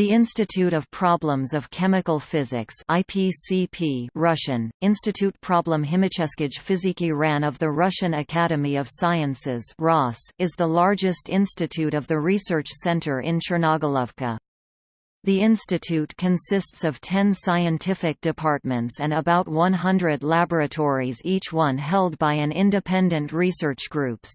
The Institute of Problems of Chemical Physics IPCP Russian, Institut Problem Chimicheskij Fiziki RAN of the Russian Academy of Sciences RAS, is the largest institute of the research center in Chernogolovka. The institute consists of 10 scientific departments and about 100 laboratories each one held by an independent research groups.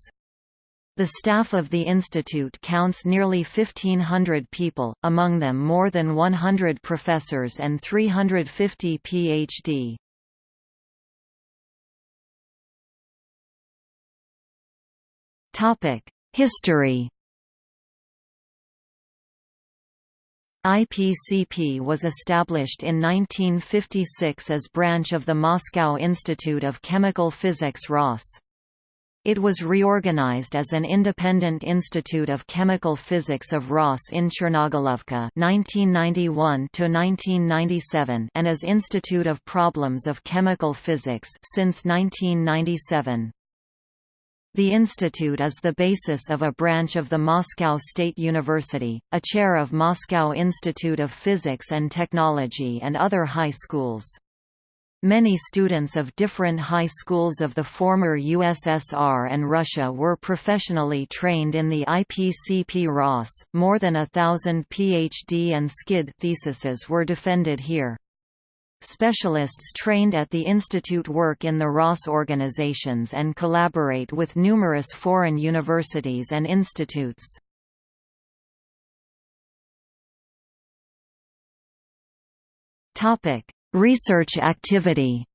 The staff of the institute counts nearly 1,500 people, among them more than 100 professors and 350 Ph.D. History IPCP was established in 1956 as branch of the Moscow Institute of Chemical Physics RAS. It was reorganized as an independent institute of chemical physics of RAS in Chernogolovka (1991–1997) and as Institute of Problems of Chemical Physics since 1997. The institute is the basis of a branch of the Moscow State University, a chair of Moscow Institute of Physics and Technology and other high schools. Many students of different high schools of the former USSR and Russia were professionally trained in the IPCP RAS. More than a thousand PhD and SCID theses were defended here. Specialists trained at the institute work in the RAS organizations and collaborate with numerous foreign universities and institutes. Topic: Research activity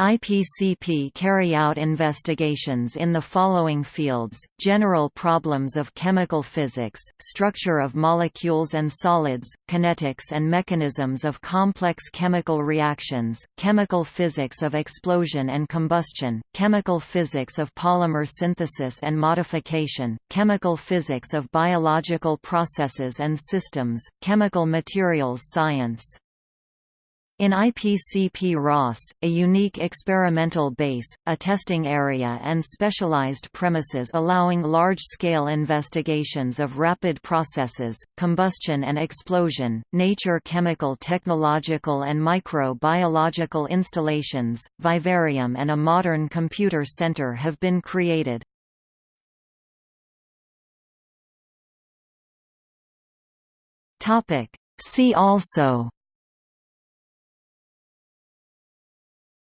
IPCP carry out investigations in the following fields, general problems of chemical physics, structure of molecules and solids, kinetics and mechanisms of complex chemical reactions, chemical physics of explosion and combustion, chemical physics of polymer synthesis and modification, chemical physics of biological processes and systems, chemical materials science. In IPCP RAS, a unique experimental base, a testing area and specialized premises allowing large-scale investigations of rapid processes, combustion and explosion, nature chemical technological and micro-biological installations, vivarium and a modern computer center have been created. See also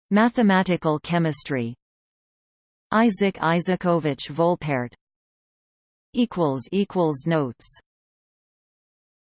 Mathematical chemistry. Isaac Isaakovich Volpert. Notes